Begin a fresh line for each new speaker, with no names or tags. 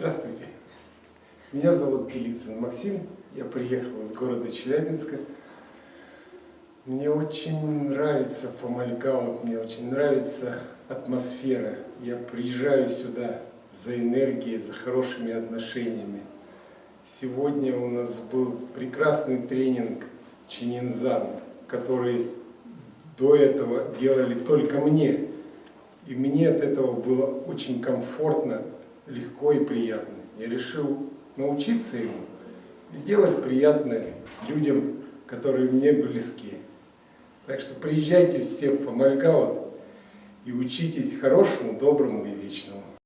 Здравствуйте. Меня зовут Делицын Максим. Я приехал из города Челябинска. Мне очень нравится Фомальгаут, мне очень нравится атмосфера. Я приезжаю сюда за энергией, за хорошими отношениями. Сегодня у нас был прекрасный тренинг Чининзан, который до этого делали только мне. И мне от этого было очень комфортно, легко и приятно. Я решил научиться ему и делать приятное людям, которые мне близки. Так что приезжайте все в Фомальгаут и учитесь хорошему, доброму и вечному.